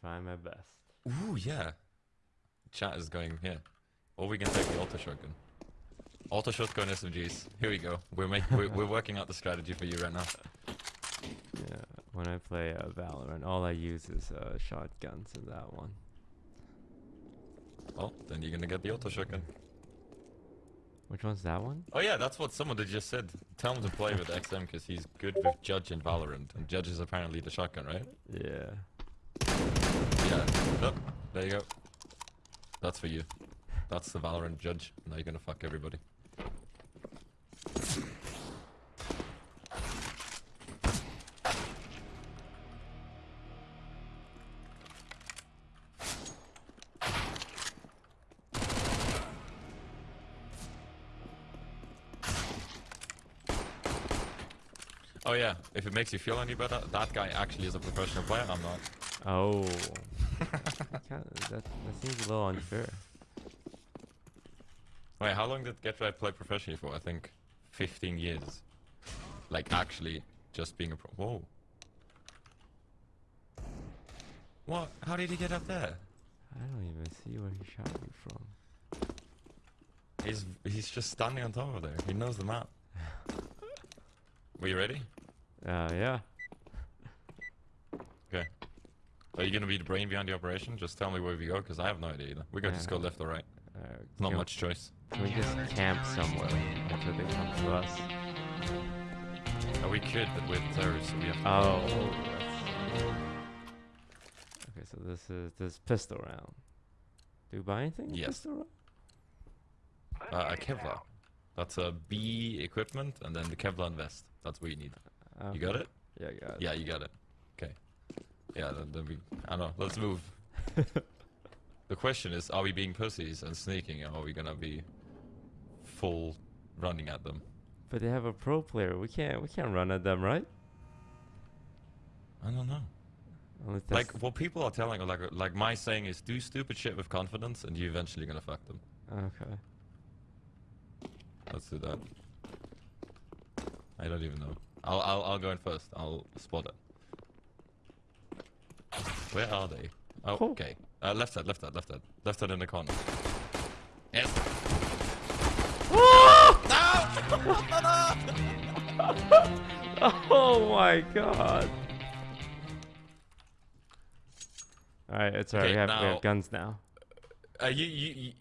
trying my best. Ooh, yeah. Chat is going here. Or we can take the auto shotgun. Auto shotgun SMGs. Here we go. We're make, we're, we're working out the strategy for you right now. Yeah, when I play uh, Valorant, all I use is uh, shotguns in that one. Well, then you're gonna get the auto shotgun. Which one's that one? Oh yeah, that's what someone just said. Tell him to play with XM because he's good with Judge and Valorant, and Judge is apparently the shotgun, right? Yeah. Yeah. Oh, there you go. That's for you. That's the Valorant Judge. Now you're gonna fuck everybody. Oh yeah, if it makes you feel any better, that guy actually is a professional player, I'm not. Oh. That, that seems a little unfair. Wait, how long did Get play professionally for? I think 15 years. Like, actually, just being a pro. Whoa. What? How did he get up there? I don't even see where he shot you from. He's he's just standing on top of there. He knows the map. Were you ready? Uh, yeah. Okay. Are you gonna be the brain behind the operation? Just tell me where we go, because I have no idea either. We gotta just go left or right. Uh, Not much choice. Can we just camp somewhere until they come to us? Oh, we could, but we're terrorists, so we have to. Oh. Okay, so this is this pistol round. Do you buy anything? Yes. Pistol round? Uh, a Kevlar. That's a B equipment, and then the Kevlar vest. That's what you need. You got it? Yeah, I got it. Yeah, you got it. Okay. Yeah, then, then we. I don't know. Let's move. the question is: Are we being pussies and sneaking, or are we gonna be full running at them? But they have a pro player. We can't we can't run at them, right? I don't know. Like what people are telling, like like my saying is, do stupid shit with confidence, and you're eventually gonna fuck them. Okay. Let's do that. I don't even know. I'll I'll I'll go in first. I'll spot it. Where are they? Oh, Oh. okay. Uh, left side, left side, left side, left side in the corner. Yes. oh my god. Alright, it's alright. Okay, we, have, we have guns now. Uh, you, you, you.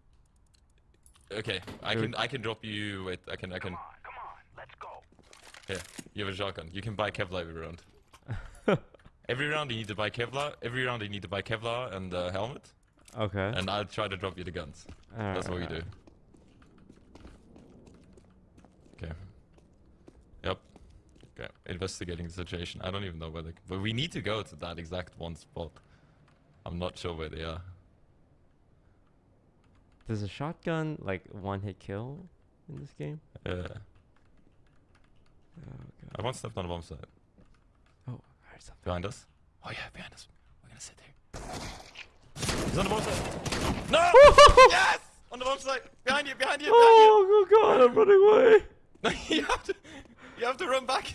Okay, I Dude. can I can drop you. Wait, I can I can. Come on, come on, let's go. Here, you have a shotgun. You can buy Kevlar every round. every round you need to buy Kevlar. Every round you need to buy Kevlar and the helmet. Okay. And I'll try to drop you the guns. That's what we do. Okay. Yep. Okay. Investigating the situation. I don't even know where they. But we need to go to that exact one spot. I'm not sure where they are. Does a shotgun like one hit kill in this game? Uh, Oh I god. want stepped on a bomb side. Oh, I heard something. Behind us. Oh yeah, behind us. We're gonna sit here. He's on the bomb side. No! yes! On the bomb side. Behind you, behind you, behind Oh, oh god, I'm running away. you. you have to. You have to run back.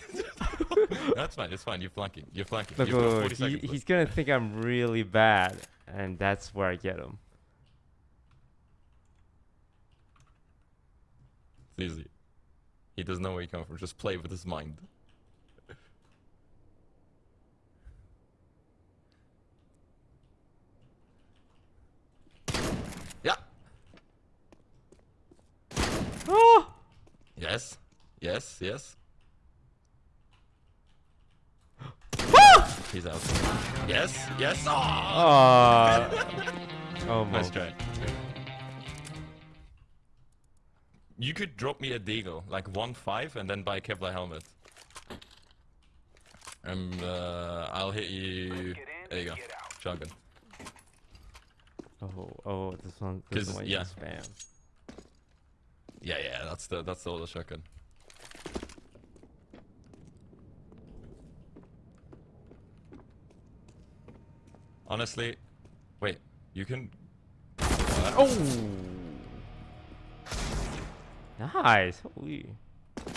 That's fine. It's fine. You're flanking. You're flanking. Look, You've got look, 40 he, he's gonna think I'm really bad, and that's where I get him. It's easy. He doesn't know where he come from. Just play with his mind. Oh! Yes. Yes. Yes. He's out. Yes. Yes. Oh! Uh, Nice try. You could drop me a deagle, like one five, and then buy Kevlar helmet. And uh, I'll hit you. There you go. Shotgun. Oh, oh, this one, this one yeah. spam. Yeah, yeah, that's the that's the older shotgun. Honestly, wait, you can. Oh! Nice! Holy.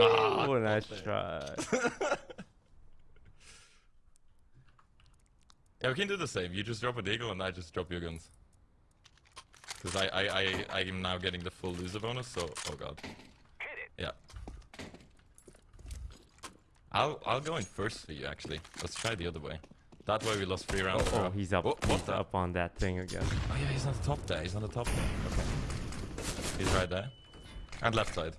Ah, Oh, nice try. Yeah, we can do the same. You just drop a deagle and I just drop your guns. Because I, I, I, I am now getting the full loser bonus, so... Oh god. Yeah. I'll, I'll go in first for you, actually. Let's try the other way. That way we lost three rounds. in a Oh, oh he's up. Wha- what he's the- up on that thing again. Oh yeah, he's on the top there. He's on the top there. Okay. He's right there. And left side.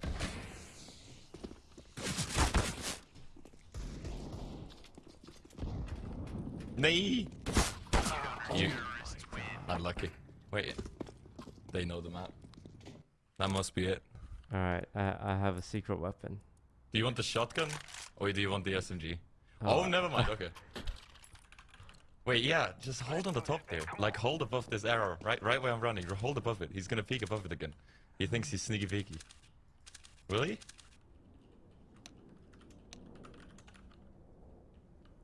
Nee! Ah. You. Unlucky. Wait. They know the map. That must be it. All right, I I have a secret weapon. Do you want the shotgun? Or do you want the SMG? Oh. Oh, never mind. Okay. Wait, yeah, just hold on the top there. Like, hold above this arrow. Right right where I'm running. Hold above it. He's gonna peek above it again. He thinks he's sneaky peeky. Will he?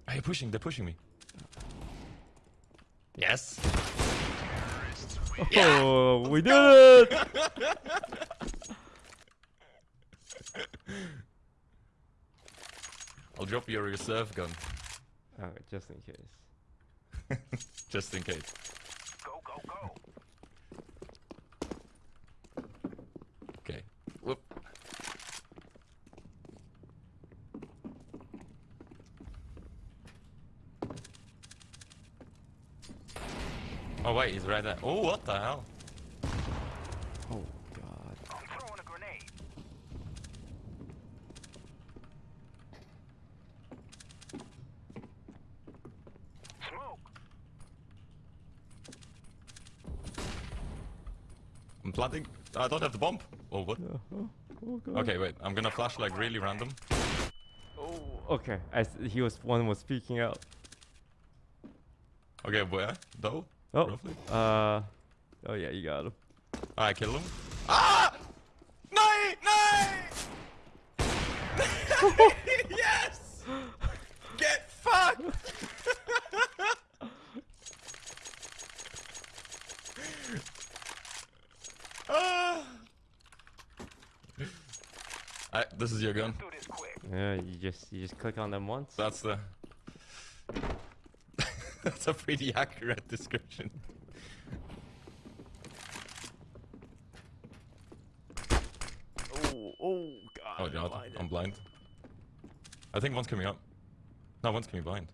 Are you pushing? They're pushing me. Yes. Oh, we did it! I'll drop your reserve gun, oh, just in case. just in case. Go, go, go. Okay. Whoop. Oh wait, he's right there. Oh, what the hell? Oh God. I'm throwing a grenade. Smoke. I'm planting. I don't have the bomb. Oh, what? Oh, oh, oh God. Okay, wait. I'm gonna flash like really random. Oh, okay. I s he was one was speaking out. Okay, where? Though? Oh, Roughly? uh, oh yeah, you got him. I kill him. Ah! No! No! yes! Get fucked! ah! I, this is your gun. Do this quick. Yeah, you just you just click on them once. That's the. That's a pretty accurate description. Oh, oh God. Oh I'm god. I'm blind. I think one's coming up. No, one's coming blind.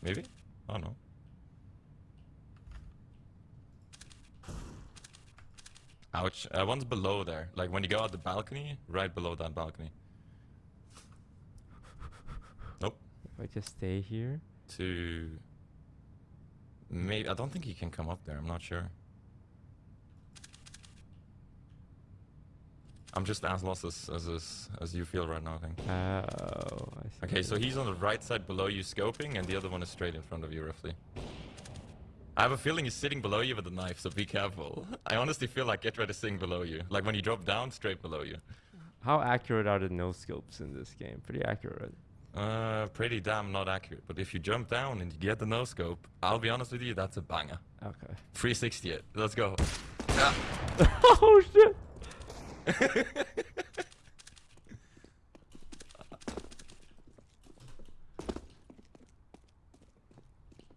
Maybe? I don't know. Ouch. Uh, one's below there. Like when you go out the balcony, right below that balcony. I just stay here. To... Maybe... I don't think he can come up there. I'm not sure. I'm just as lost as, as, as, as you feel right now, I think. Oh, I see. Okay, so he's on the right side below you scoping, and the other one is straight in front of you, roughly. I have a feeling he's sitting below you with a knife, so be careful. I honestly feel like get ready to sing below you. Like when you drop down, straight below you. How accurate are the no scopes in this game? Pretty accurate. Uh, pretty damn not accurate. But if you jump down and you get the no scope, I'll be honest with you, that's a banger. Okay. 360 it. Let's go. oh shit!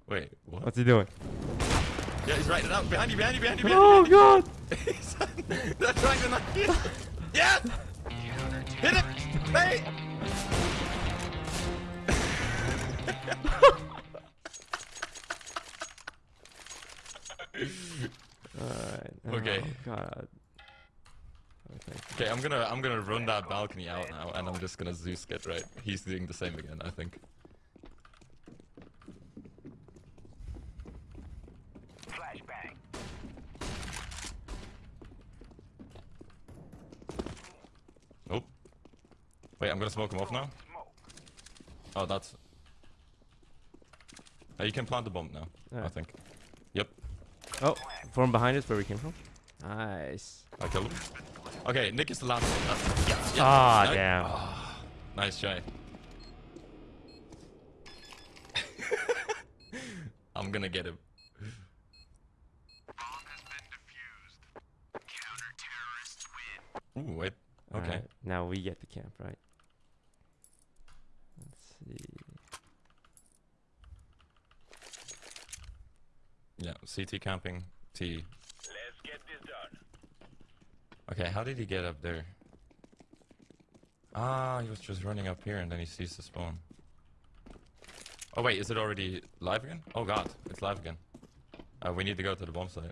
Wait, what? What's he doing? Yeah, he's right now. Behind you, behind you, behind you, behind Oh you. god! He's- They're trying to knock you. Yes! Hit it! Hey! Alright. Okay. Oh god. Okay. Okay, I'm gonna I'm gonna run that balcony out now, and I'm just gonna Zeus get right. He's doing the same again, I think. Flashbang. Oh. Wait, I'm gonna smoke him off now. Oh, that's. Uh, you can plant the bomb now. I think. Yep, Oh, from behind us where we came from. Nice. I killed him. Okay, Nick is the last one. That's, yeah, yeah. Ah, Nice- damn. Ah, nice try. I'm gonna get him. Ooh, wait. Okay. Alright, now we get the camp, right? Let's see. Yeah, CT camping, T. Let's get this done. Okay, how did he get up there? Ah, he was just running up here and then he sees the spawn. Oh wait, is it already live again? Oh god, it's live again. Uh, we need to go to the bomb site.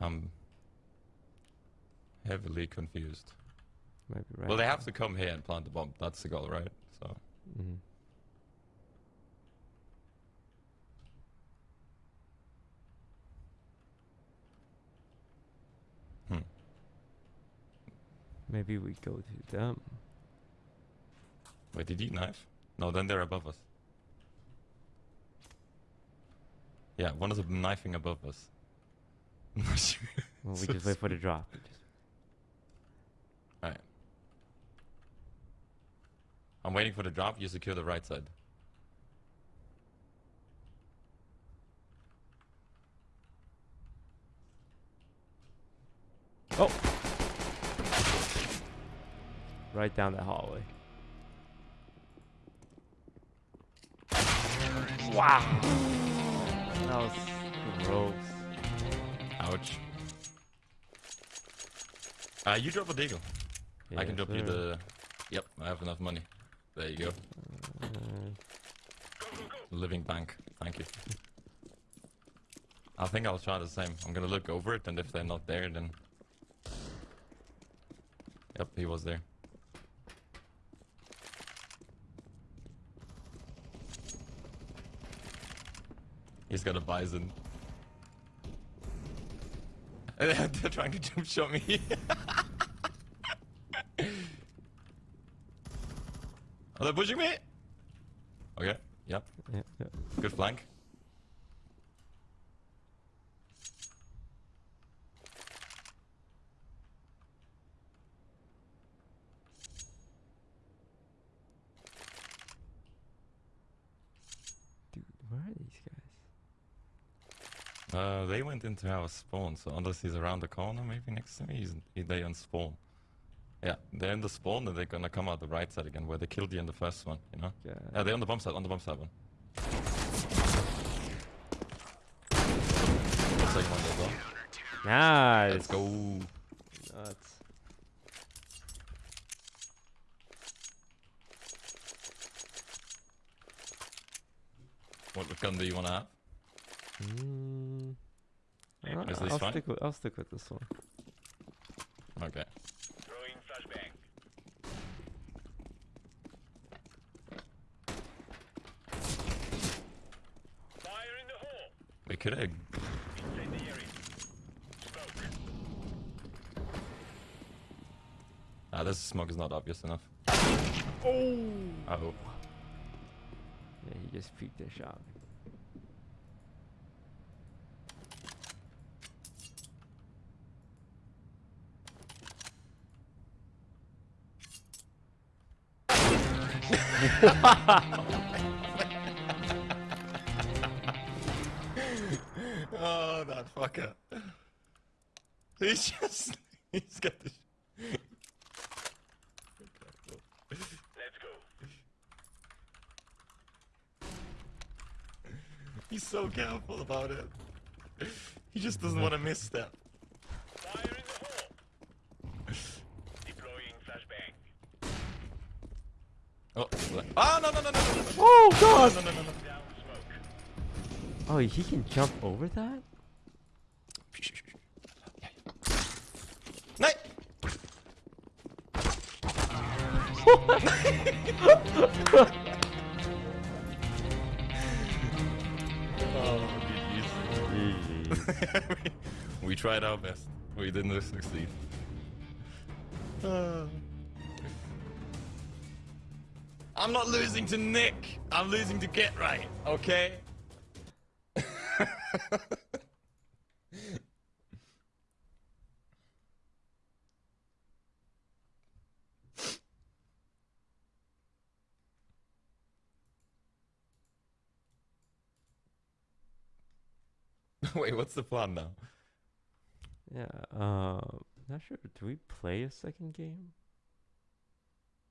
I'm heavily confused. Maybe right. Well, they have to come here and plant the bomb. That's the goal, right? So, hmm. Maybe we go to them. Wait, did he knife? No, then they're above us. Yeah, one of is knifing above us. Well, we just wait for the drop. Just- Alright. I'm waiting for the drop. You secure the right side. Oh! Right down that hallway. Wow! That was gross. Ouch. Uh, you drop a deagle. I can Yes, drop you the. Yep, I have enough money. There you go. Living bank. Thank you. I think I'll try the same. I'm gonna look over it, and if they're not there, then. Yep, he was there. He's got a Bizon. They're trying to jump shot me. Are they pushing me? Okay, yep. yeah, yeah. Good flank. Dude, where are these guys? Uh, they went into our spawn, so unless he's around the corner, maybe next to me, he's, he, they on spawn. Yeah, they're in the spawn, and they're gonna come out the right side again, where they killed you in the first one, you know? Yeah. Yeah, they're on the bomb side, on the bomb side one. Second one as well. Nice. Let's go. Nuts. What gun do you wanna have? Mm, Maybe uh, Is this I'll stick with I'll stick with this one. Okay. Throwing flashbang. Fire in the hole. Could have. Ah, this smoke is not obvious enough. Oh. Oh. Yeah, he just peeked a shot. oh, that fucker. He's just. He's got the. Let's go. He's so careful about it. He just doesn't want to misstep. Fire in the hole. Deploying flashbang. Oh, ah, no, no, no, no, no, no, no. Oh God! No, no, no, no, no. Down smoke. Oh, he can jump over that? Night. oh, we tried our best. We didn't succeed. Uh. I'm not losing to Nick. I'm losing to Get Right. Okay. Wait, what's the plan now? Yeah. Uh, not sure. Do we play a second game?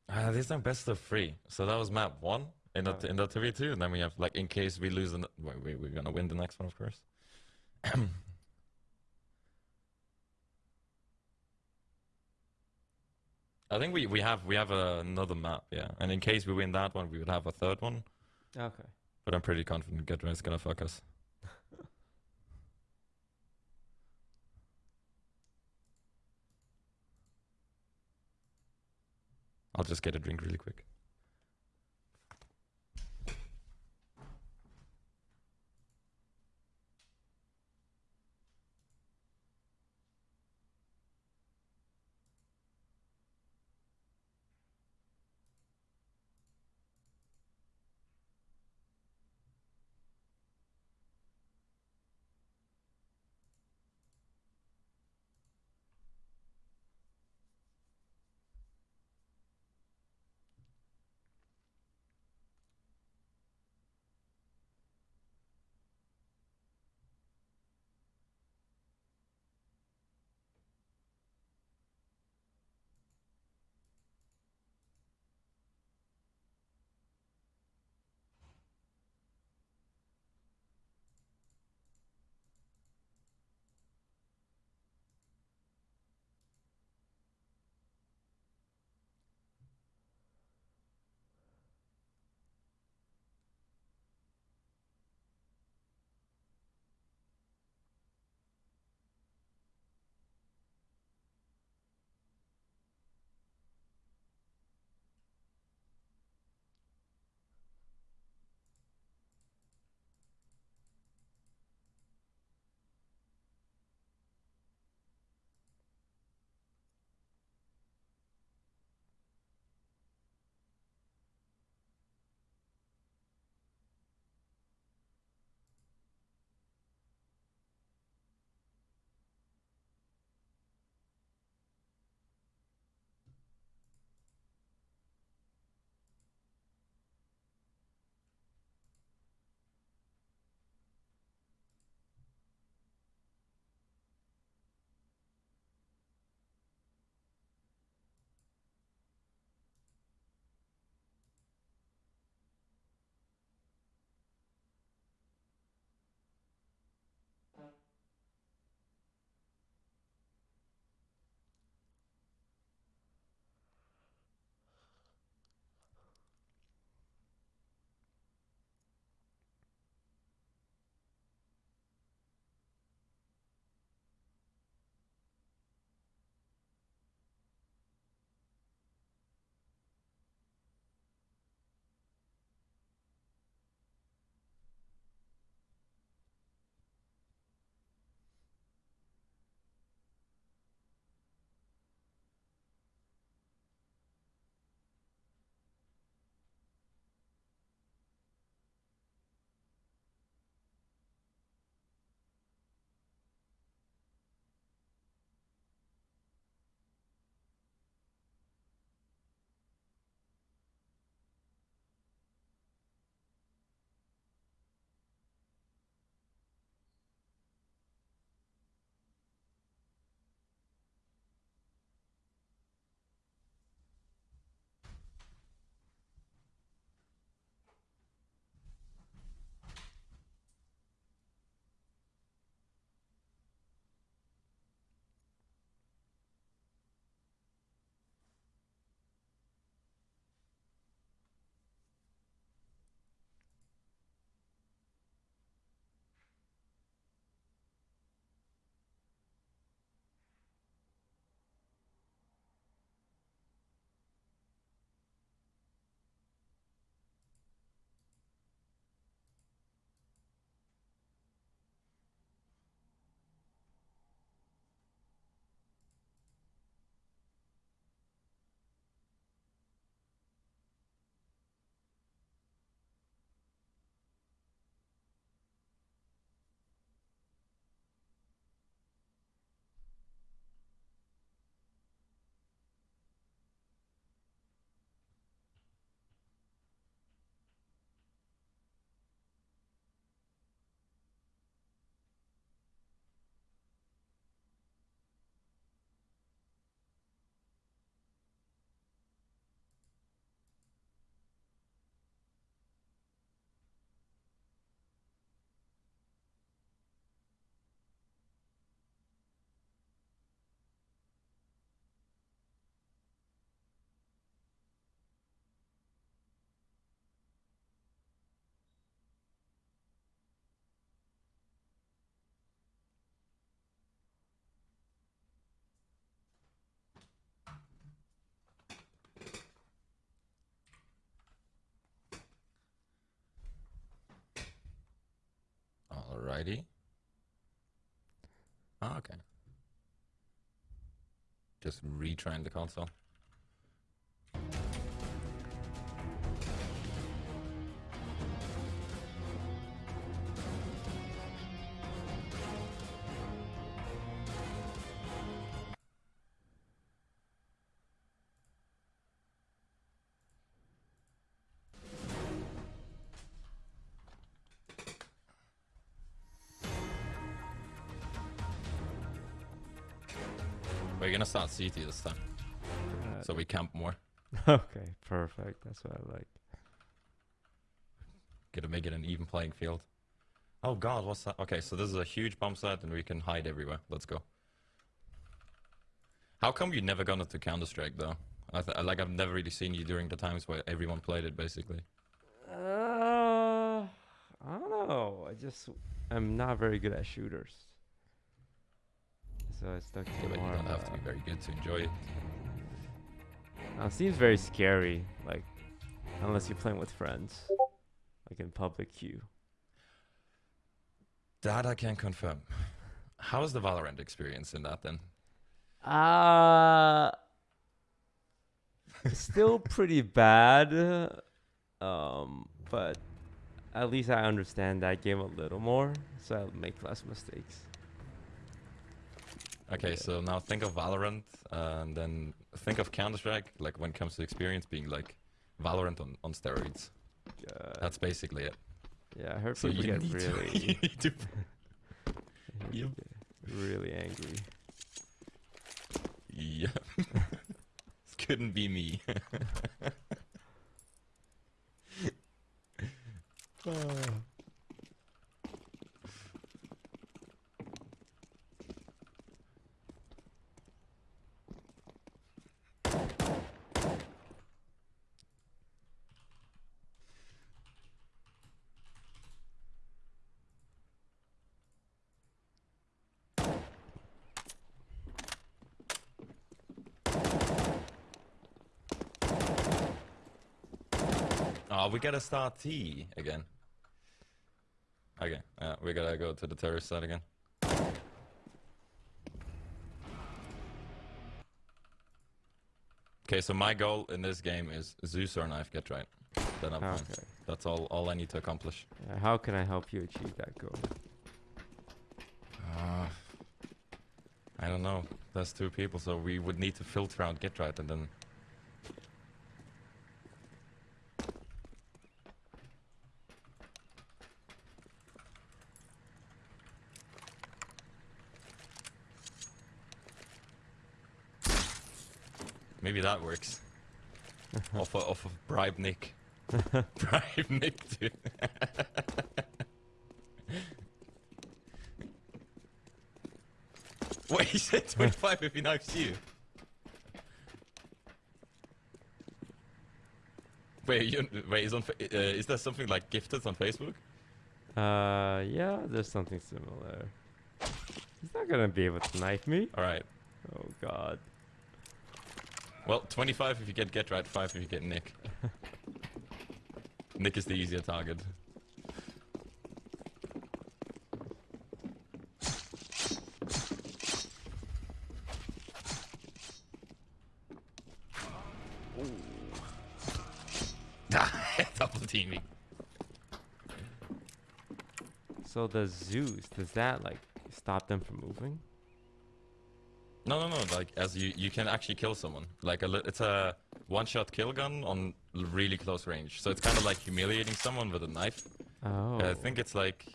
Uh, this time best of three. So that was map one in the Oh. in the three two, and then we have like in case we lose the wait, wait, we're gonna win the next one, of course. I think we, we have we have another map, yeah. And in case we win that one, we would have a third one. Okay. But I'm pretty confident Get is gonna fuck us. I'll just get a drink really quick. ID? Oh, ah, okay. Just retrying the console. We're CT this time, Uh, so we camp more. okay, perfect. That's what I like. Gonna make it an even playing field. Oh god, what's that? Okay, so this is a huge bomb site and we can hide everywhere. Let's go. How come you never gone into Counter-Strike though? I th- like I've never really seen you during the times where everyone played it basically. Uh, I don't know. I just I'm not very good at shooters. So I stuck to Yeah, but you don't have to be very good to enjoy it. Uh, it seems very scary, like unless you're playing with friends, like in public queue. That I can confirm. How's the Valorant experience in that then? Uh still pretty bad. Um, but at least I understand that game a little more, so I'll make less mistakes. Okay, so now think of Valorant and then think of Counter-Strike, like when it comes to experience being like Valorant on, on steroids. Uh, That's basically it. yeah, I heard So people you get need, to, you really, to Yep. really angry. Yeah. this couldn't be me. Oh, we gotta start T again. Okay, uh, we gotta go to the terrorist side again. Okay, so my goal in this game is Zeus or knife get right. Then I'm fine. That's all, all I need to accomplish. Uh, how can I help you achieve that goal? Uh, I don't know. There's two people, so we would need to filter out get right and then. Maybe that works. off of, off of bribe Nick. bribe Nick, dude. Wait, he said 25 if he knifes you. Wait, you, wait, is on, uh, is there something like gifted on Facebook? Uh, yeah, there's something similar. He's not gonna be able to knife me. All right. Oh God. Well, 25 if you get get right, 5 if you get Nick. Nick is the easier target. Double teaming. So the Zeus, does that like stop them from moving? No, no, no. Like as you, you can actually kill someone. Like a, it's a one-shot kill gun on really close range. So it's kind of like humiliating someone with a knife. Oh. I think it's like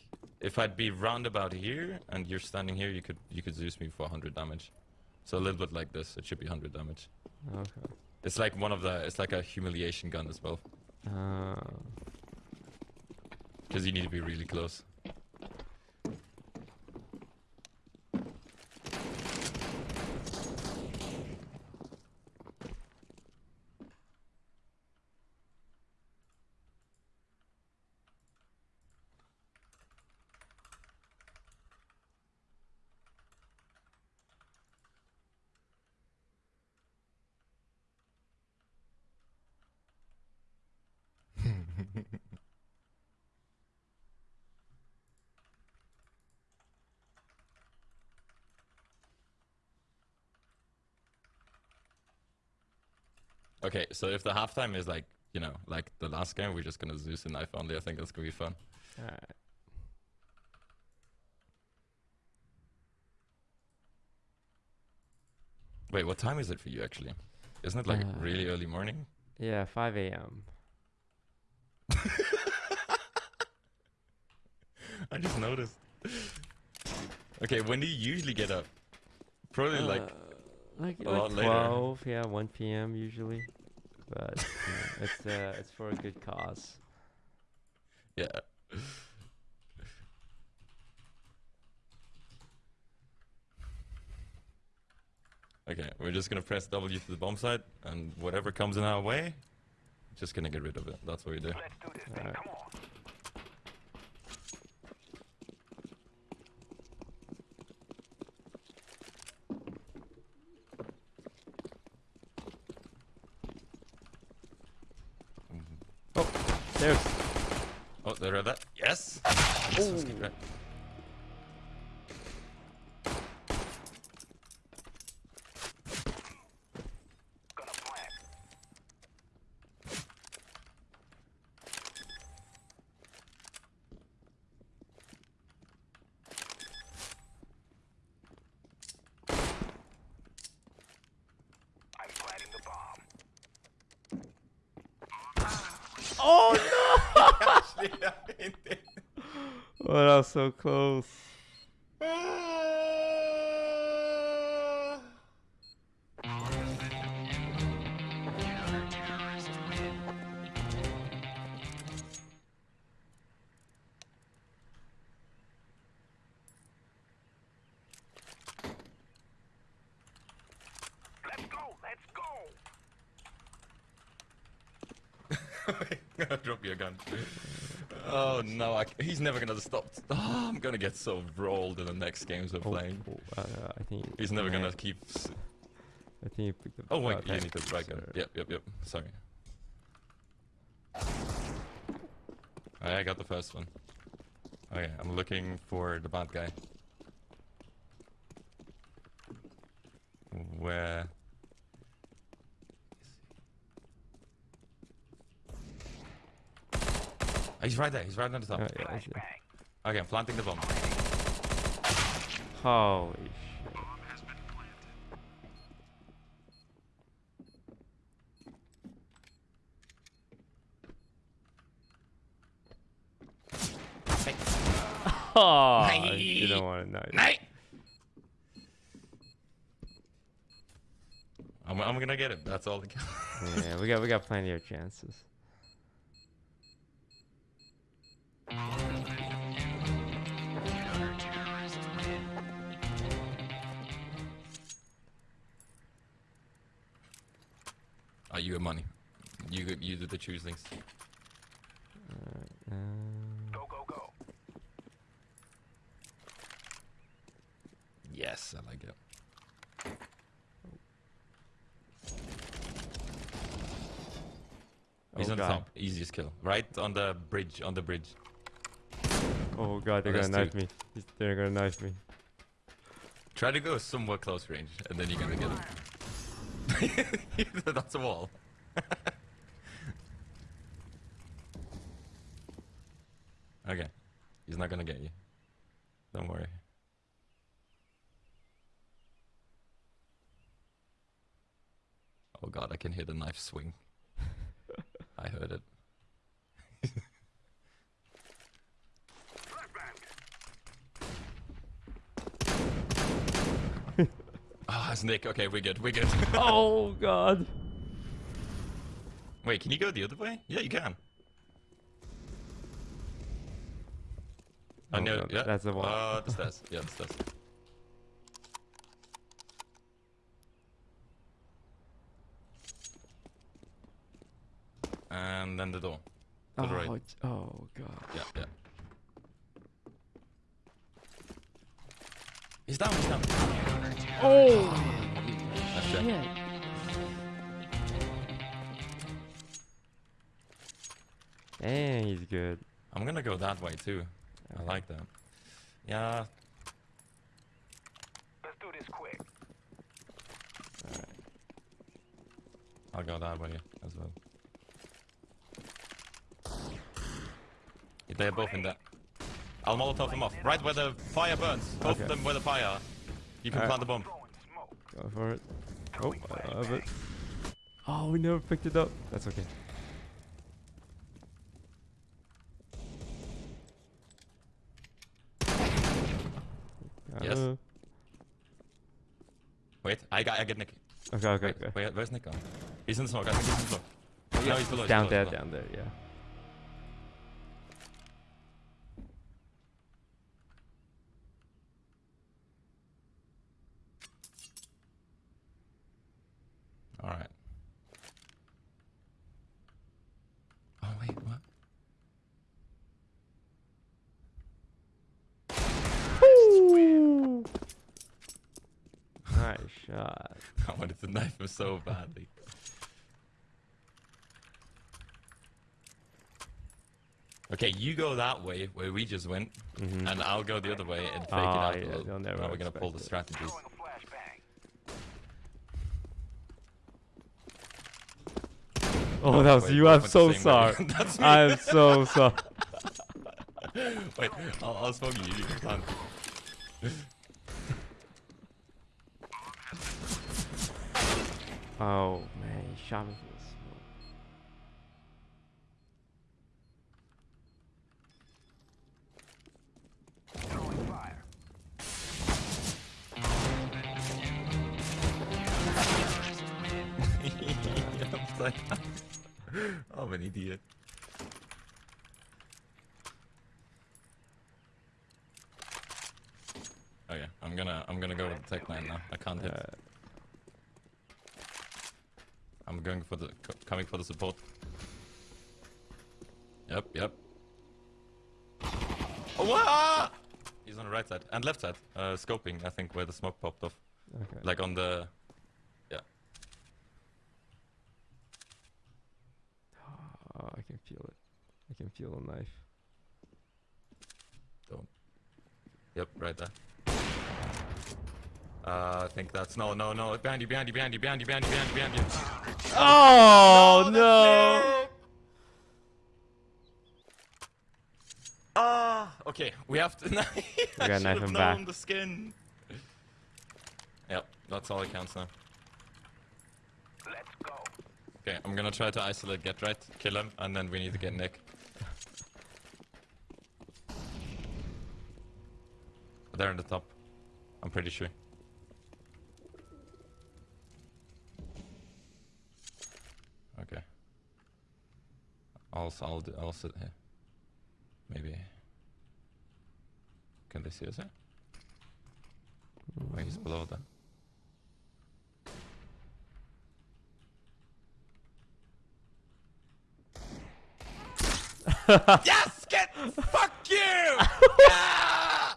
if I'd be round about here and you're standing here, you could you could Zeus me for 100 damage. So a little bit like this. It should be 100 damage. Okay. It's like one of the. It's like a humiliation gun as well, Uh, because you need to be really close. So if the halftime is like, you know, like the last game, we're just gonna Zeus and knife only. I think that's gonna be fun. Alright. Wait, what time is it for you actually? Isn't it like Uh, really early morning? Yeah, 5 a.m. I just noticed. Okay, when do you usually get up? Probably like Uh, like, a like lot later. 12, yeah, 1 p.m. usually. But you know, it's uh, it's for a good cause. yeah. Okay, we're just gonna press W to the bomb site, and whatever comes in our way, just gonna get rid of it. That's what we do. Let's do this thing. Alright. Come on. There's. Oh, they read that. Yes. yes let's get right. Gonna plant. I'm planting the bomb. Oh Oh, that was so close. Let's go. Let's go. Drop your gun. Oh no, I c he's never gonna stop. Oh, gonna get so rolled in the next games we're Oh, playing. oh, uh, I think He's never gonna keep. s- I think you picked up. Oh wait, uh, you need the gun. sorry. Yep, yep, yep. Sorry. Alright, I got the first one. Okay, I'm looking for the bad guy. Where? Oh, he's right there. He's right on the top. Oh, yeah, I see. Flashbang. Okay, I'm planting the bomb. Holy shit. Oh, you don't want to know. Night. I'm, I'm gonna get it. That's all that counts. Yeah, we got we got plenty of chances. You got money. You go- you do the choosings. Alright, um, Go, go, go. Yes, I like it. He's oh on the god. top. Easiest kill. Right on the bridge. On the bridge. Oh god, they're Oh, gonna knife two. me. They're gonna knife me. Try to go somewhat close range, and then you're gonna get him. That's a wall. okay. He's not gonna get you. Don't worry. Oh god, I can hear the knife swing. I heard it. Ah, it's Nick. Okay, we're good. We're good. oh god. Wait, can you go the other way? Yeah, you can. I Oh, know. no, yeah. that's the wall. Uh, the stairs. Yeah, the stairs. And then the door. To Oh, the right. oh god. Yeah, yeah. He's down. He's down. Oh good. I'm gonna go that way too. I like that. Yeah. Let's do this quick. I'll go that way as well. They're both in there. I'll Molotov them off. Right where the fire burns. Both Okay. of them where the fire. You can Alright. plant the bomb. Go for it. Oh, I love it. Oh, we never picked it up. That's okay. Yes. Uh, Wait, I got I get Nick. okay, okay, Wait, okay. wait, where's Nick gone? He's in the smoke. I think he's in the smoke. No, he's below. he's down below, there, below. down there, yeah. All right. Oh wait, what? Nice shot. I wanted to knife him so badly. Okay, you go that way where we just went, Mhm. and I'll go the other way and fake Ah, it out yeah, a little. they'll never now we're gonna pull the strategies. Flashbang. Oh, that was wait, you. I'm so sorry. I'm so sorry. Wait, I'll, I'll smoke you. You can Oh man, he shot me and left side. Uh, scoping, I think, where the smoke popped off. okay. Like on the. Yeah. Oh, I can feel it. I can feel the knife. Don't. Yep, right there. Uh, I think that's no, no, no. Behind you, behind you, behind you, behind you, behind you, behind you, behind you. Oh that's no! It! Ah, okay. We have to. I gotta should knife have him known back. the skin. Yep, that's all that counts now. Let's go. Okay, I'm gonna try to isolate Get Right, kill him, and then we need to get Nick. They're in the top. I'm pretty sure. Okay. I'll, I'll, I'll sit here. Maybe. Can they see us here? Oh, he's below that. yes! Get! Fuck you! yeah!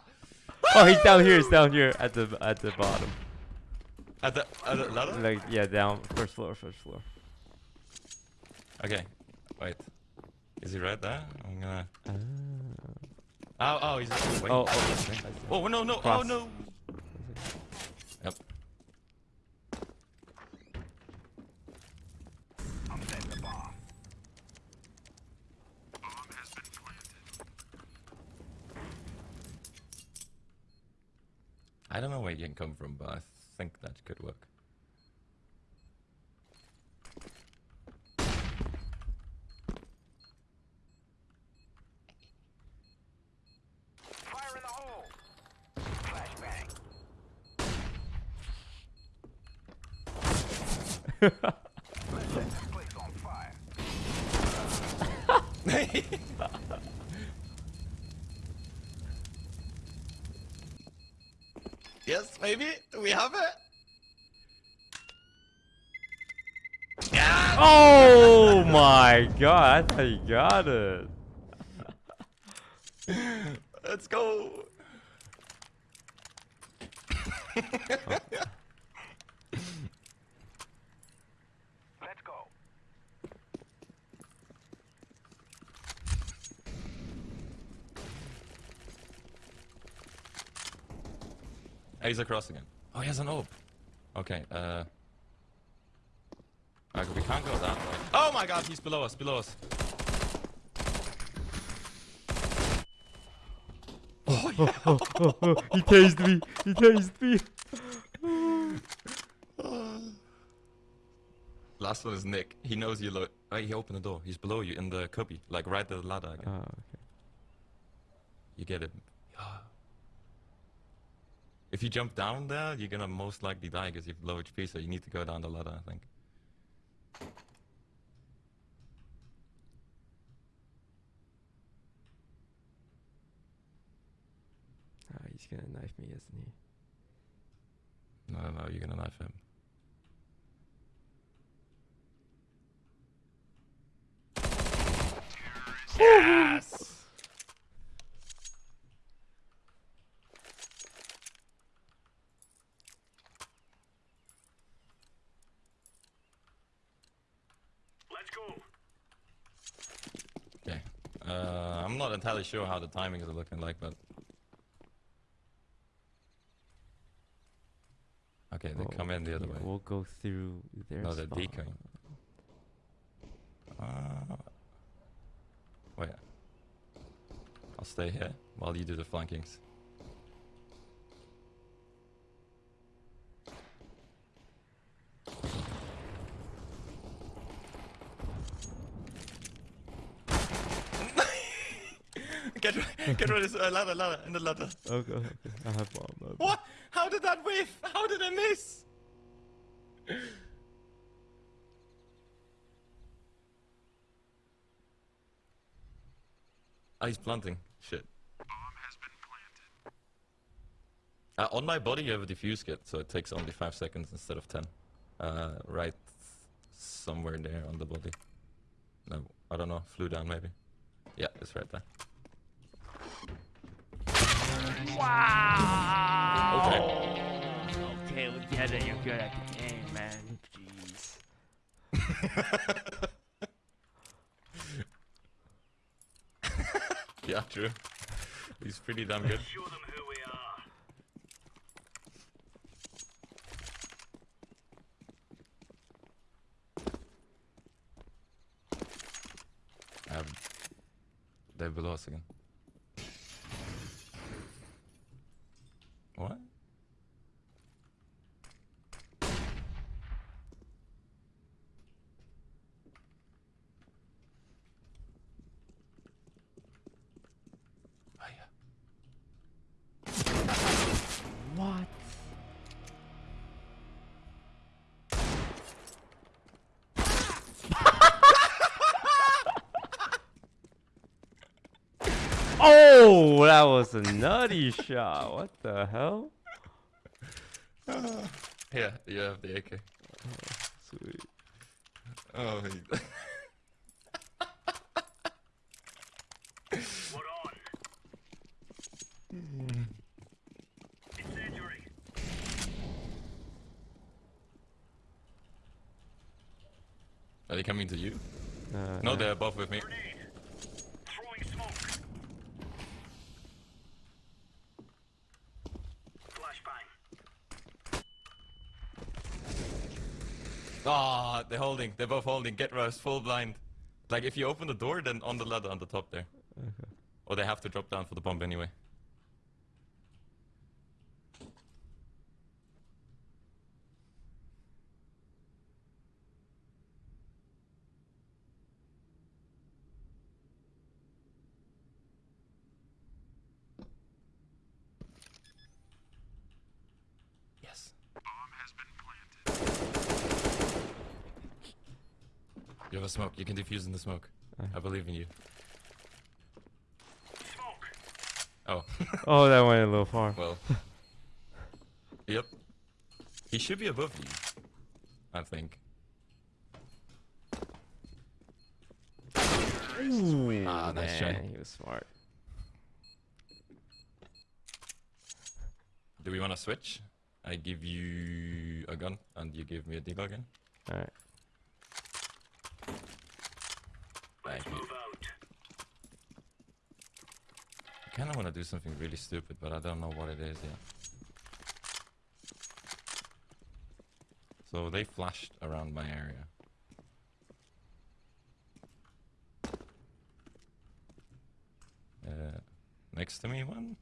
Oh, he's down here. He's down here at the at the bottom. At the, at the ladder? Like yeah, down first floor, first floor. Okay, wait. Is he right there? I'm gonna. Ah. Oh, oh, he's. Wait. Oh, oh, okay. Oh, no, no, oh, no! Yep. I'm setting the bomb. I don't know where you can come from, but I think that could work. Fire in the hole. Flashbang. Let's set this place on fire. Yes, maybe? Do we have it? Oh my god! I thought you got it. Let's go! He's across again. Oh, he has an orb. Okay, uh... uh, we can't go that way. Oh my god, he's below us, below us. Oh, yeah. he tased me. He tased me. Last one is Nick. He knows you. Lo- oh, he opened the door. He's below you in the cubby, like right the ladder. Again. Oh, okay. You get it. If you jump down there, you're gonna most likely die because you've low HP. So you need to go down the ladder, I think. Ah, he's gonna knife me, isn't he? No, no, no, you're gonna knife him. Yes! Let's go. Okay. Uh, I'm not entirely sure how the timings are looking like, but. Okay, they Oh, come in the other yeah, way. We'll go through their No, they're spawn. decoying. Uh, wait. I'll stay here while you do the flankings. Get re- get ready, uh, ladder, ladder, in the ladder. Okay, okay. I have bomb. I have bomb. What? How did that whiff? How did I miss? Ah, he's planting. Shit. Bomb has been planted. Uh, on my body, you have a defuse kit, so it takes only 5 seconds instead of 10. Uh, right somewhere there on the body. No, I don't know. Flew down, maybe. Yeah, it's right there. Wow! Okay. Okay, we get it. You're good at the game, man. Jeez. Yeah, true. He's pretty damn good. Show them who we are. Um, they're below us again. What? Oh, yeah. What? oh, that was a nutty shot. What the hell? Yeah, you have the AK. Oh, sweet. Oh, he- We're on. Incendiary. are they coming to you? Uh, No, they're above with me. Grenade. Throwing smoke. Flashbang. Ah, they're holding. They're both holding. Get rust, full blind. Like if you open the door, then on the ladder on the top there. Okay. Or they have to drop down for the bomb anyway. Yes. You have a smoke. You can defuse in the smoke. I believe in you. Smoke. Oh. Oh, that went a little far. Well. yep. He should be above you. I think. Ooh, Ah, nice try. He was smart. Do we want to switch? I give you a gun and you give me a deagle again. All right. kind of want to do something really stupid, but I don't know what it is yet. So they flashed around my area. Uh, next to me one?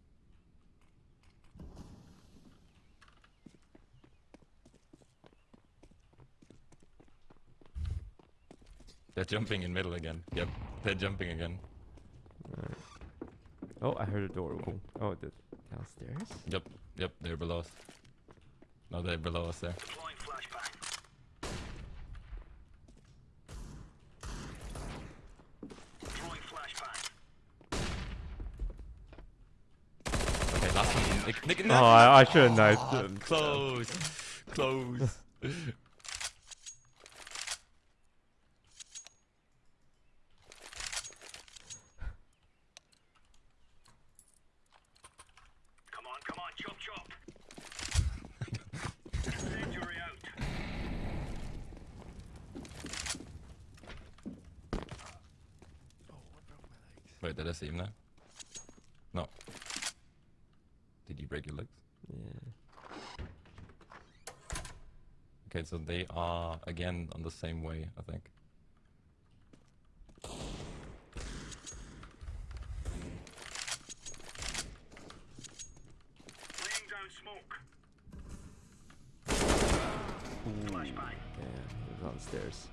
They're jumping in middle again. Yep, they're jumping again. Oh, I heard a door open. Oh, the downstairs. Yep, yep, they're below us. No, they're below us there. Deploying flashbang. Throwing flashbang. Okay, last one. Nick, Nick, Oh, I, I should have knifed Ah, him. Close, close. Come on, come on, chop chop. Incendiary out. Oh, what broke my legs? I see him now? No. Did you break your legs? Yeah. Okay, so they are again on the same way, I think. Laying down smoke. Ooh. Flashbang. Yeah, he was on the stairs.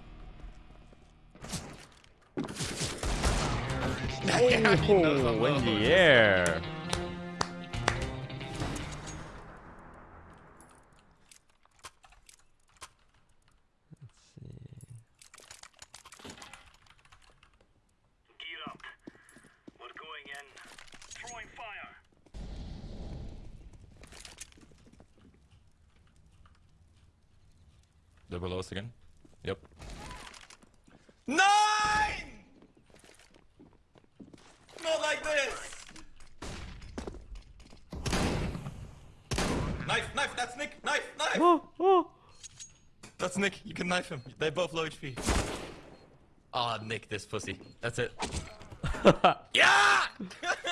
Oh, in the air. Let's see. Gear up. We're going in. Throwing fire. They're below us again. Yep. Nine! Not like this! Knife, knife, that's Nick! Knife, knife! Oh, oh. That's Nick, you can knife him. They're both low HP. Ah, Nick, this pussy. That's it. yeah!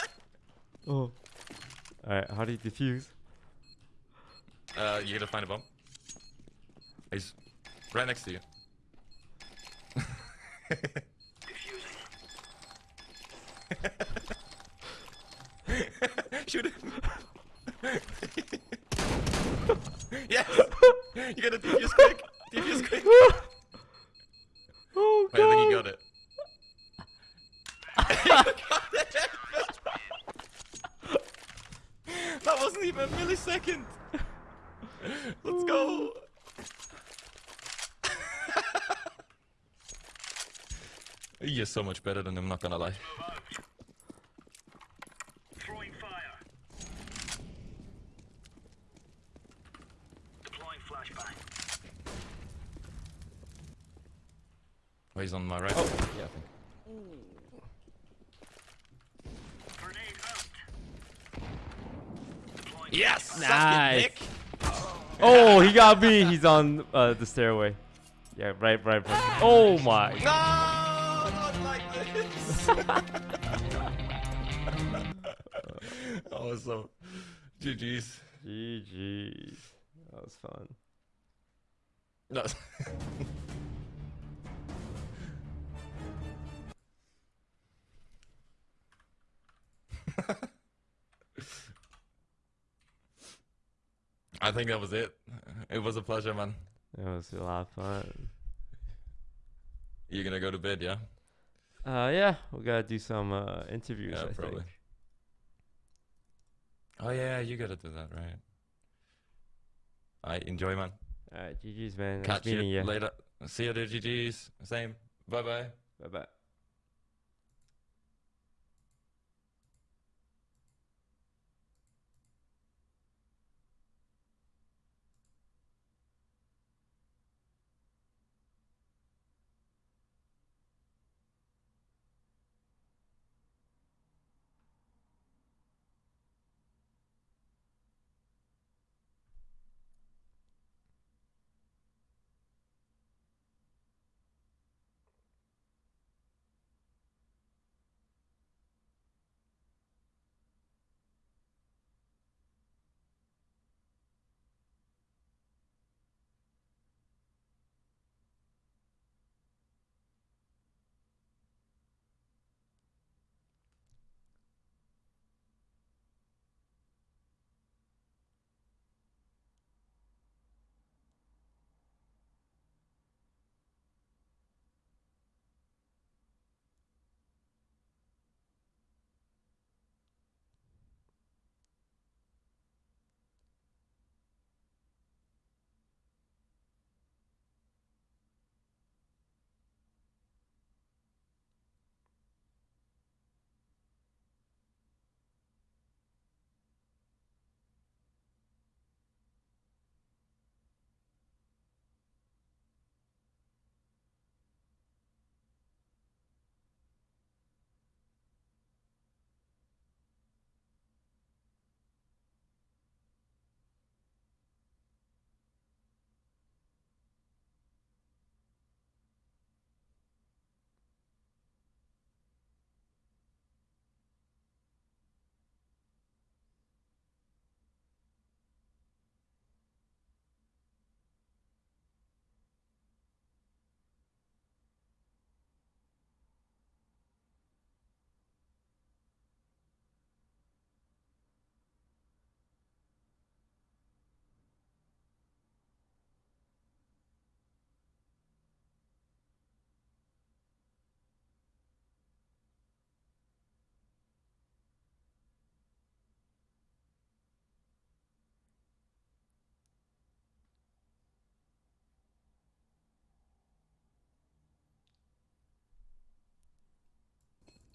oh. Alright, how do you defuse? uh, you gotta find a bomb. He's right next to you. Defusing. Shoot him! yes! You gotta defuse quick! Defuse quick! Oh, Wait, I think you God. got it. You got it! that wasn't even a millisecond! Let's go! You're so much better than him, not gonna lie. Throwing fire. Deploying flashbang. Oh, he's on my right. Oh, yeah, I think. Grenade out. Deploying Yes! flashbang. It, Nice. Oh, he got me. He's on uh, the stairway. Yeah, right, right, right. Oh my. No! Not like this! awesome. GG's. GG. That was fun. No. I think that was it. It was a pleasure, man. It was a lot of fun. You're gonna go to bed, yeah? Uh, yeah, we gotta do some uh, interviews. Yeah, I probably. think. Oh yeah, you gotta do that, right? I enjoy, man. Alright, GG's man. Nice Catch meeting you you. later. See you, there, GG's. Same. Bye bye. Bye bye.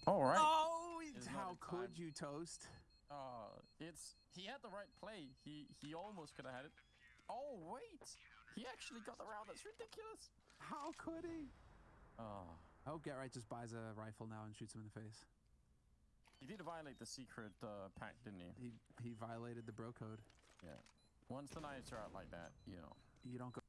All right. Oh, It's it's how could time. you toast? Uh, it's he had the right play. He he almost could have had it. Oh wait, he actually got the round. That's ridiculous. How could he? Oh, I hope Get Right just buys a rifle now and shoots him in the face. he did violate the secret uh, pact, didn't he? He he violated the bro code. Yeah. Once the knives are out like that, you know. You don't go.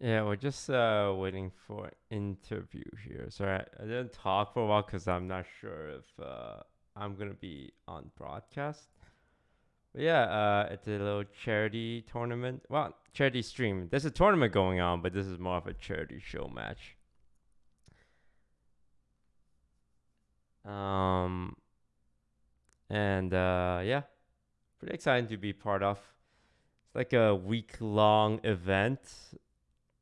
Yeah, we're just uh, waiting for interview here. Sorry, I, I didn't talk for a while because I'm not sure if uh, I'm gonna be on broadcast. But yeah, uh, it's a little charity tournament. Well, charity stream. There's a tournament going on, but this is more of a charity show match. Um, and uh, yeah, pretty exciting to be part of. It's like a week long event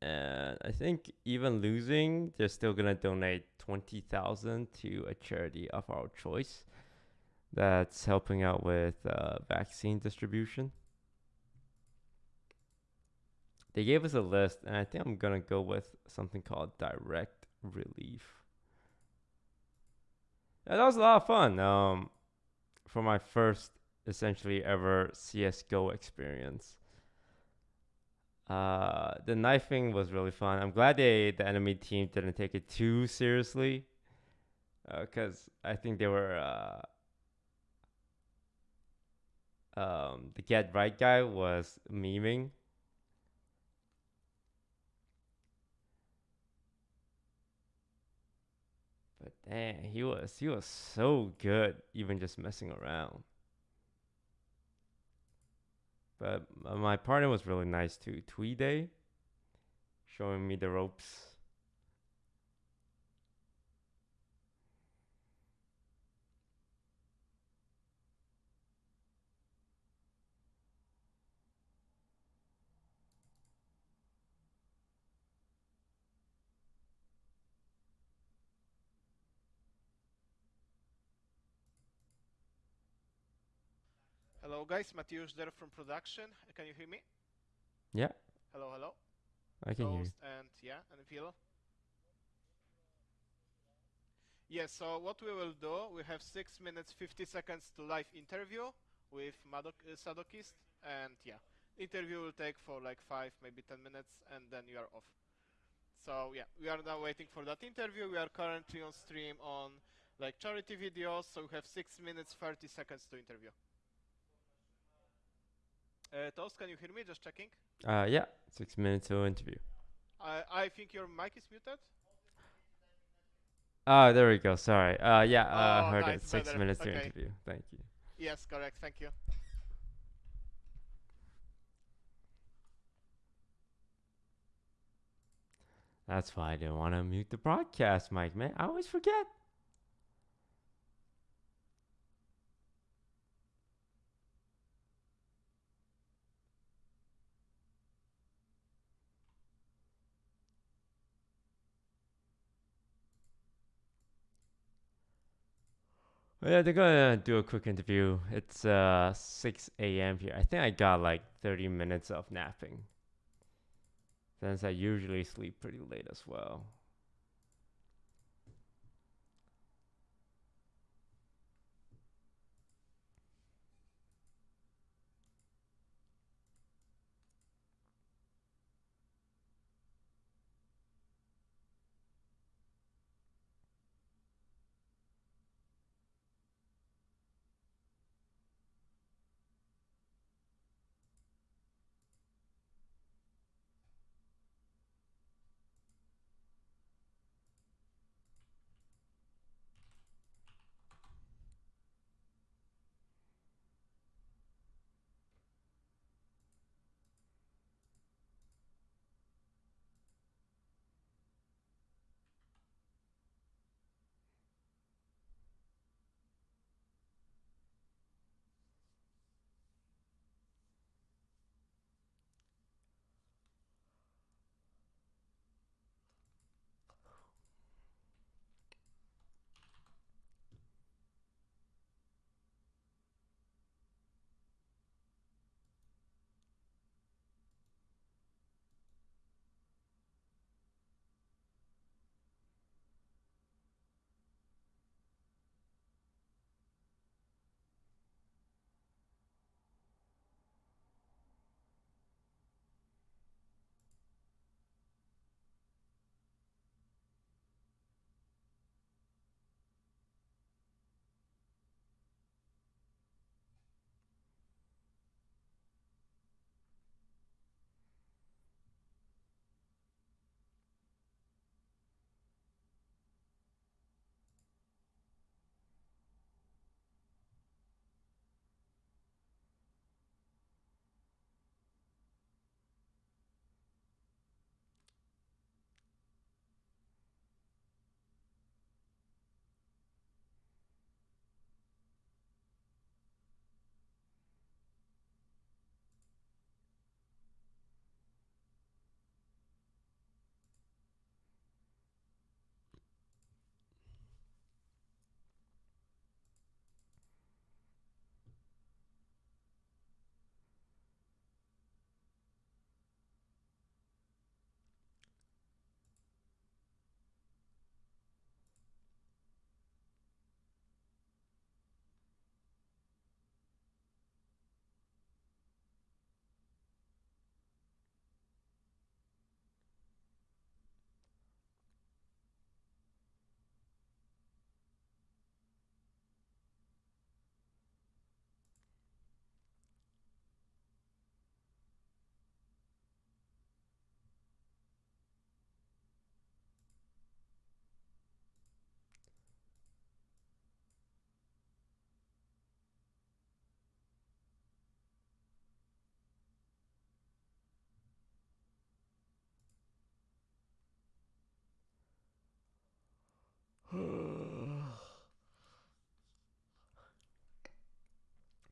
and I think even losing, they're still gonna donate twenty thousand to a charity of our choice. That's helping out with uh, vaccine distribution. They gave us a list, and I think I'm gonna go with something called Direct Relief. Yeah, that was a lot of fun. Um, for my first, essentially ever CS:GO experience. Uh, the knifing was really fun. I'm glad they the enemy team didn't take it too seriously, because I think they were. Uh, um, the get right guy was memeing. dang, he was he was so good, even just messing around. But uh, my partner was really nice too. Tweeday, showing me the ropes. Hello guys, Mateusz there from production. Can you hear me? Yeah, Hello, hello. I can hear you. And yeah, and Phil. Yes, so what we will do, we have 6 minutes 50 seconds to live interview with Madok uh, Sadokist and yeah, interview will take for like 5 maybe 10 minutes and then you are off. So yeah, we are now waiting for that interview. We are currently on stream on like charity videos, so we have 6 minutes 30 seconds to interview. Uh, Toast, can you hear me? Just checking. Uh, yeah, six minutes to interview. I I think your mic is muted. Oh, there we go. Sorry. Uh, yeah, uh, Oh, heard nice, it. Six better. minutes to Okay. interview. Thank you. Yes, correct. Thank you. That's why I didn't want to mute the broadcast mic, man. I always forget. Yeah, they're gonna do a quick interview. It's uh 6 a.m. here. I think I got like 30 minutes of napping. Since I usually sleep pretty late as well.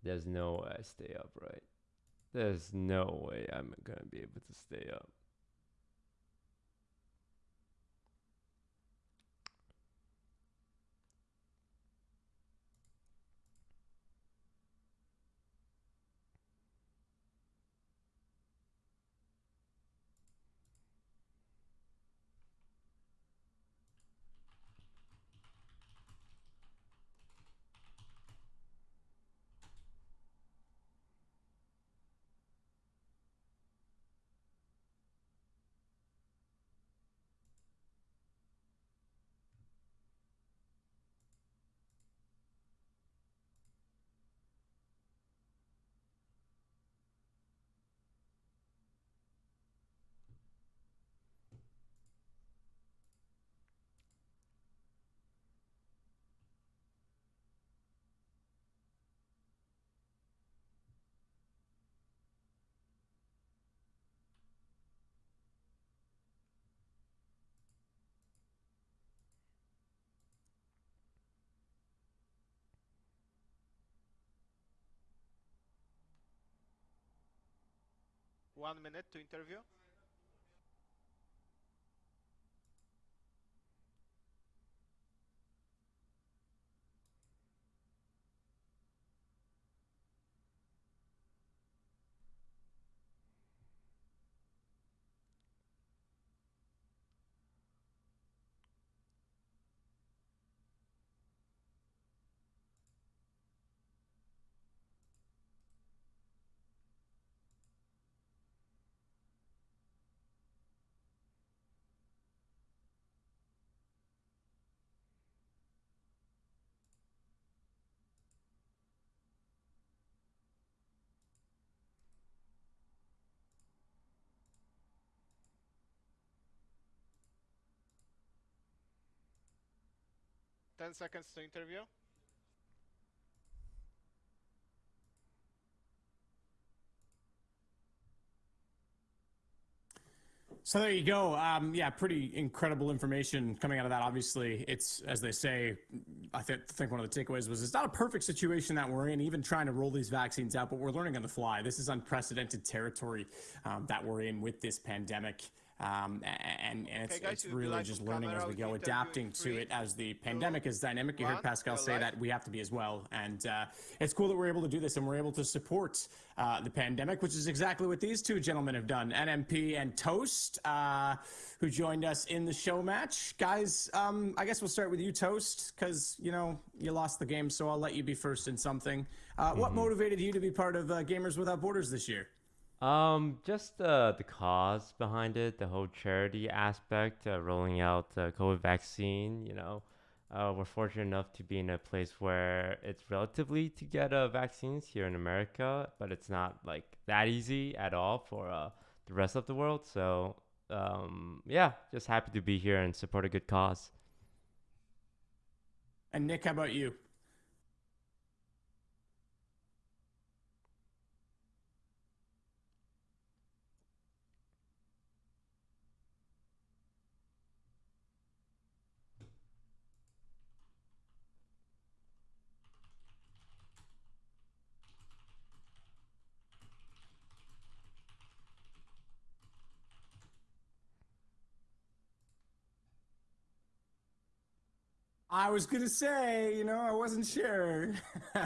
There's no way I stay up, right? There's no way I'm gonna be able to stay up. One minute to interview. Ten seconds to interview. So there you go. Um, yeah, pretty incredible information coming out of that. Obviously, it's as they say. I th- think one of the takeaways was it's not a perfect situation that we're in, even trying to roll these vaccines out, but we're learning on the fly. This is unprecedented territory um, that we're in with this pandemic. Um, and, and it's, Okay, guys, it's really live just learning as we go, adapting to it as the pandemic is dynamic. You heard Pascal say that we have to be as well. And uh, it's cool that we're able to do this and we're able to support uh, the pandemic, which is exactly what these two gentlemen have done NMP and Toast, uh, who joined us in the show match. Guys, um, I guess we'll start with you, Toast, because, you know, you lost the game, so I'll let you be first in something. Uh, What motivated you to be part of uh, Gamers Without Borders this year? Um, just uh, the cause behind it, the whole charity aspect, uh, rolling out the COVID vaccine. You know, uh, we're fortunate enough to be in a place where it's relatively to get uh, vaccines here in America, but it's not like that easy at all for uh, the rest of the world. So, um, yeah, just happy to be here and support a good cause. And Nick, how about you? I was gonna say, you know, I wasn't sure.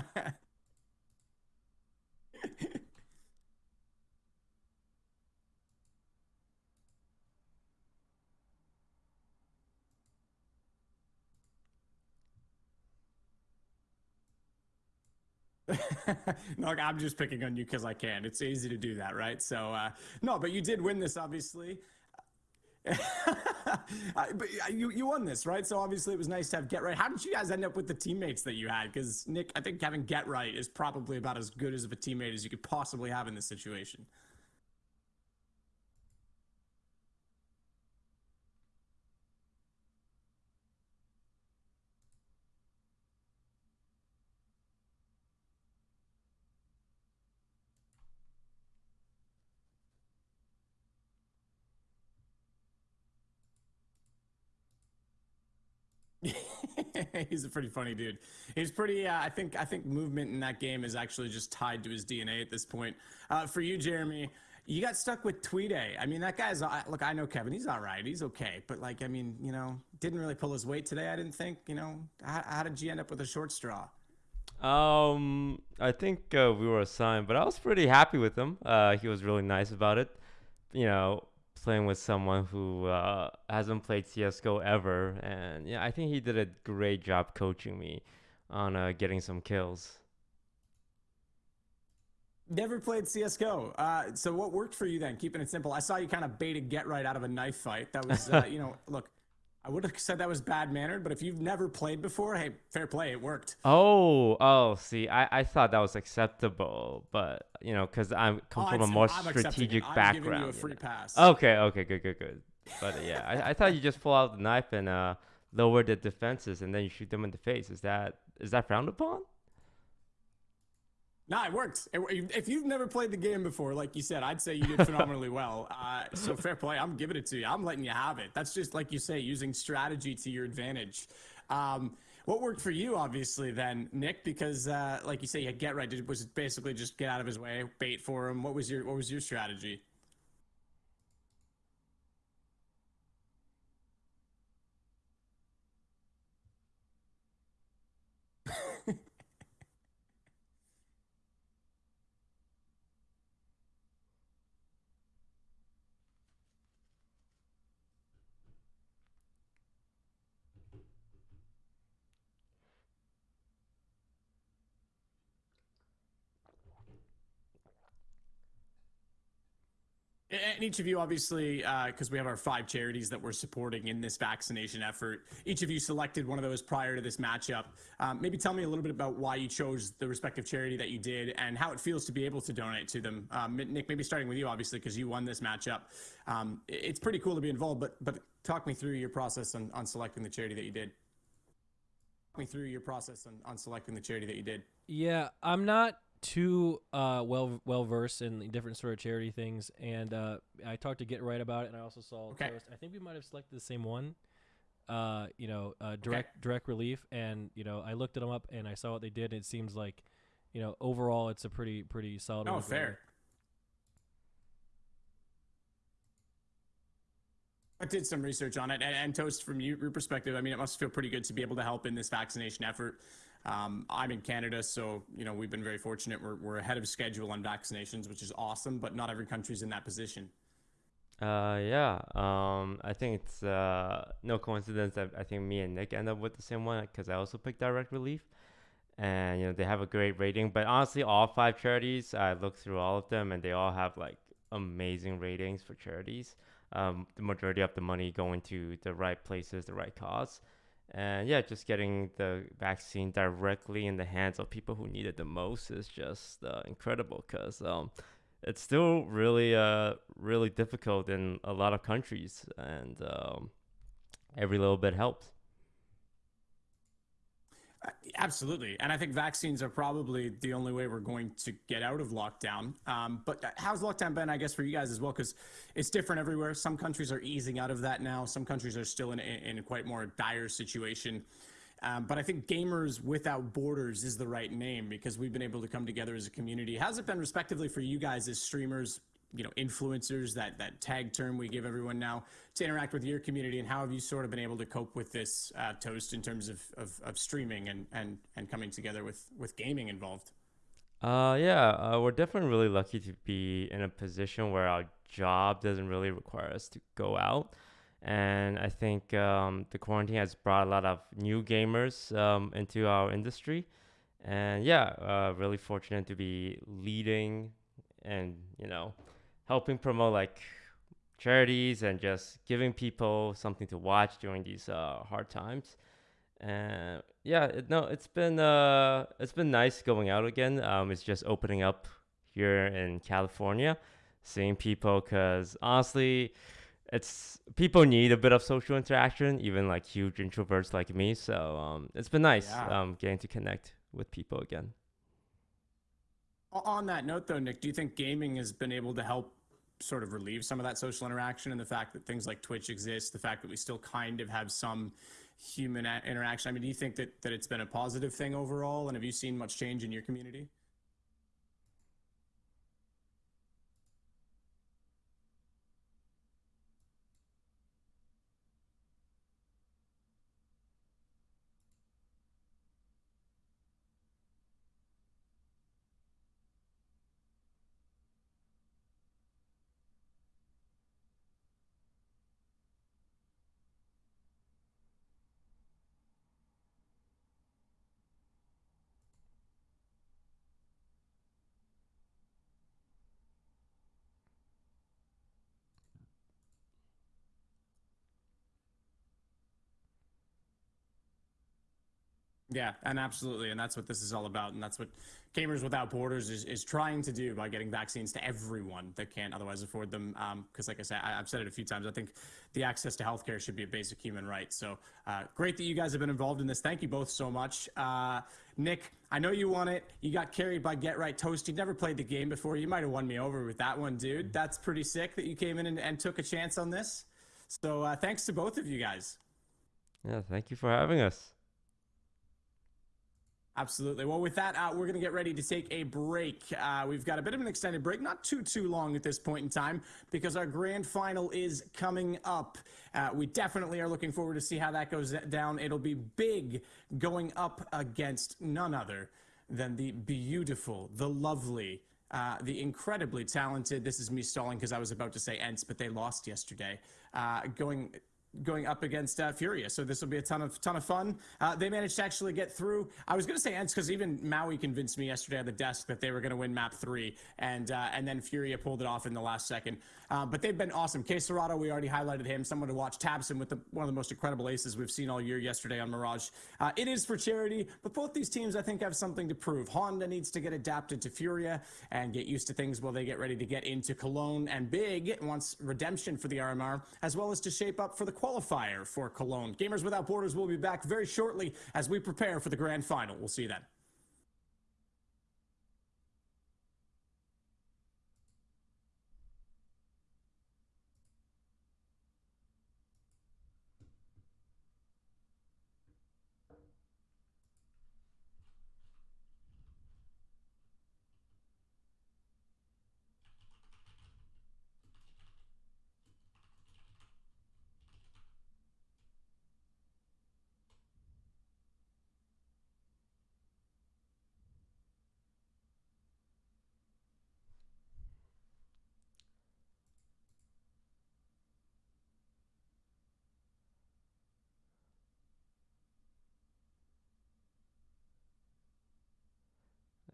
no, I'm just picking on you because I can. It's easy to do that, right? So, uh, no, but you did win this, obviously. But you you won this, right? So obviously it was nice to have Get Right. How did you guys end up with the teammates that you had? Because Nick, I think having Get Right is probably about as good as of a teammate as you could possibly have in this situation. He's a pretty funny dude. He's pretty. Uh, I think. I think movement in that game is actually just tied to his DNA at this point. Uh, for you, Jeremy, you got stuck with Tweede. I mean, that guy's. Uh, look, I know Kevin. He's all right. He's okay. But like, I mean, you know, didn't really pull his weight today. I didn't think. You know, how, how did you end up with a short straw? Um, I think uh, we were assigned, but I was pretty happy with him. Uh, he was really nice about it. You know, playing with someone who uh, hasn't played CS:GO ever, and yeah, I think he did a great job coaching me on uh, getting some kills. Never played CS:GO. Uh, so what worked for you then? Keeping it simple. I saw you kind of bait a get right out of a knife fight. That was, uh, you know, look. I would have said that was bad mannered, but if you've never played before, hey, fair play, it worked. Oh, oh, see, I, I thought that was acceptable, but you know, cause I'm come Oh, from a more I'm strategic I'm background. you know. pass. Okay, okay, good, good, good. But uh, yeah, I, I thought you just pull out the knife and uh, lower the defenses, and then you shoot them in the face. Is that is that frowned upon? No, it worked. It- if you've never played the game before, like you said, I'd say you did phenomenally well. Uh, so fair play. I'm giving it to you. I'm letting you have it. That's just like you say, using strategy to your advantage. Um, what worked for you, obviously, then, Nick? Because, uh, like you say, you get right. Did, was it basically just get out of his way, bait for him? What was your What was your strategy? And each of you, obviously, because we have our five charities that we're supporting in this vaccination effort, each of you selected one of those prior to this matchup. Um, maybe tell me a little bit about why you chose the respective charity that you did and how it feels to be able to donate to them. Um, Nick, maybe starting with you, obviously, because you won this matchup. Um, it's pretty cool to be involved, but but talk me through your process on, on selecting the charity that you did. Talk me through your process on, on selecting the charity that you did. Yeah, I'm not too uh, well well versed in different sort of charity things, and uh, I talked to Get Right about it, and I also saw. Okay. Toast. I think we might have selected the same one. Uh, you know, uh, direct direct relief, and you know, I looked at them up and I saw what they did. And it seems like, you know, overall, it's a pretty pretty solid. Oh, fair. I did some research on it, and, and Toast, from your perspective, I mean, it must feel pretty good to be able to help in this vaccination effort. Um, I'm in Canada, so you know we've been very fortunate. We're, we're ahead of schedule on vaccinations, which is awesome. But not every country's in that position. Uh, yeah. Um, I think it's uh no coincidence that I think me and Nick end up with the same one because I also picked Direct Relief, and you know they have a great rating. But honestly, all five charities, I looked through all of them, and they all have like amazing ratings for charities. Um, the majority of the money going to the right places, the right cause, and yeah, just getting the vaccine directly in the hands of people who need it the most is just uh, incredible. Cause um, it's still really uh really difficult in a lot of countries and um, every little bit helps Absolutely. And I think vaccines are probably the only way we're going to get out of lockdown. Um, but uh, how's lockdown been, I guess, for you guys as well? Because it's different everywhere. Some countries are easing out of that now, some countries are still in, in quite more dire situation. Um, but I think Gamers Without Borders is the right name because we've been able to come together as a community. How's it been, respectively, for you guys as streamers, you know, influencers, that, that tag term we give everyone now, to interact with your community? And how have you sort of been able to cope with this uh, toast in terms of, of, of streaming and, and, and coming together with, with gaming involved? uh yeah uh, we're definitely really lucky to be in a position where our job doesn't really require us to go out and i think um, the quarantine has brought a lot of new gamers um, into our industry and yeah uh, really fortunate to be leading and you know helping promote like charities and just giving people something to watch during these uh, hard times. And yeah, it, no, it's been uh, it's been nice going out again. Um, it's just opening up here in California, seeing people. Cause honestly, it's people need a bit of social interaction, even like huge introverts like me. So um, it's been nice Yeah. um, getting to connect with people again. On that note, though, Nick, do you think gaming has been able to help sort of relieve some of that social interaction and the fact that things like Twitch exist, the fact that we still kind of have some human interaction. I mean, do you think that, that it's been a positive thing overall? And have you seen much change in your community? Yeah, and absolutely, and that's what this is all about, and that's what Gamers Without Borders is, is trying to do by getting vaccines to everyone that can't otherwise afford them. Because, like I said, I, have said it a few times. I think the access to healthcare should be a basic human right. So uh, great that you guys have been involved in this. Thank you both so much. Uh, Nick, I know you won it. You got carried by Get Right Toast. You'd never played the game before. You might have won me over with that one, dude. That's pretty sick that you came in and, and took a chance on this. So uh, thanks to both of you guys. Yeah, thank you for having us. Absolutely. Well, with that, uh, we're going to get ready to take a break. Uh, we've got a bit of an extended break, not too, too long at this point in time, because our grand final is coming up. Uh, we definitely are looking forward to see how that goes down. It'll be big going up against none other than the beautiful, the lovely, uh, the incredibly talented. This is me stalling because I was about to say ENCE, but they lost yesterday. Uh, going going up against uh, Furia. So this will be a ton of ton of fun. Uh, they managed to actually get through. I was going to say ENCE because even Maui convinced me yesterday at the desk that they were going to win map three, and uh, and then Furia pulled it off in the last second. Uh, but they've been awesome. KSCERATO, we already highlighted him. Someone to watch. tabseN with the, one of the most incredible aces we've seen all year yesterday on Mirage. Uh, it is for charity, but both these teams I think have something to prove. Honda needs to get adapted to Furia and get used to things while they get ready to get into Cologne. And Big wants redemption for the RMR as well as to shape up for the qualifier for Cologne. Gamers Without Borders will be back very shortly as we prepare for the grand final. We'll see you then.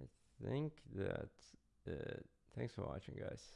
I think that. Uh, thanks for watching, guys.